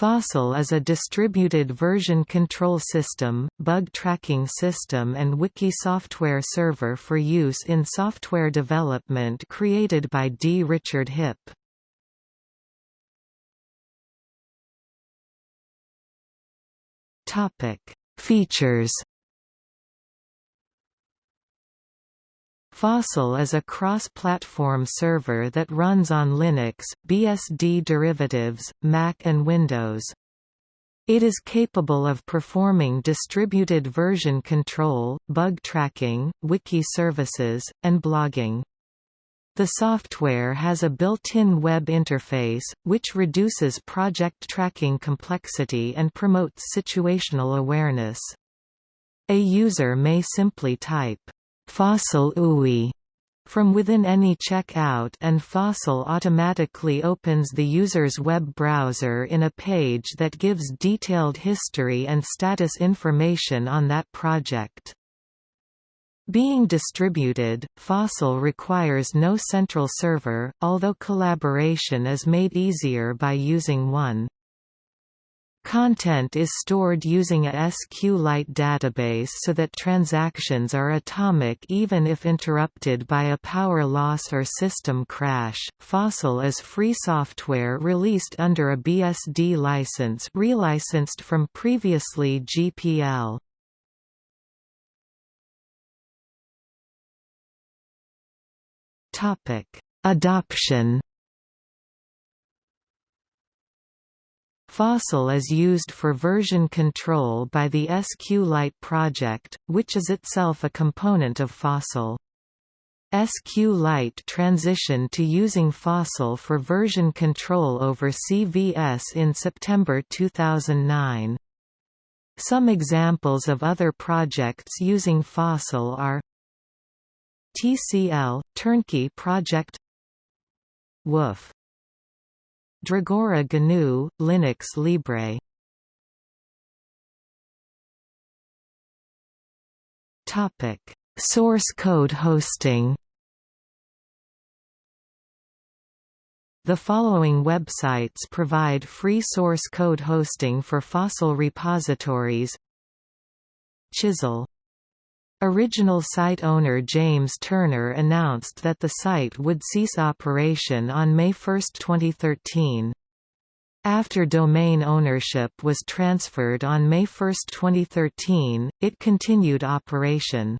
Fossil is a distributed version control system, bug tracking system and wiki software server for use in software development created by D. Richard Hipp. Features Fossil is a cross-platform server that runs on Linux, BSD derivatives, Mac and Windows. It is capable of performing distributed version control, bug tracking, wiki services, and blogging. The software has a built-in web interface, which reduces project tracking complexity and promotes situational awareness. A user may simply type Fossil UI from within any checkout and Fossil automatically opens the user's web browser in a page that gives detailed history and status information on that project. Being distributed, Fossil requires no central server, although collaboration is made easier by using one. Content is stored using a SQLite database so that transactions are atomic even if interrupted by a power loss or system crash. Fossil is free software released under a BSD license relicensed from previously GPL. Topic: Adoption Fossil is used for version control by the SQLite project, which is itself a component of Fossil. SQLite transitioned to using Fossil for version control over CVS in September 2009. Some examples of other projects using Fossil are TCL – Turnkey project WOOF Dragora GNU, Linux Libre. Source code hosting. The following websites provide free source code hosting for fossil repositories. Chisel Original site owner James Turner announced that the site would cease operation on May 1, 2013. After domain ownership was transferred on May 1, 2013, it continued operation.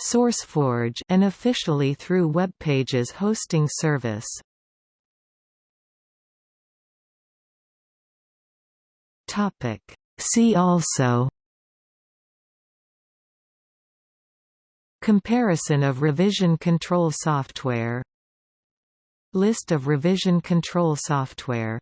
SourceForge an officially through web pages hosting service. See also Comparison of revision control software List of revision control software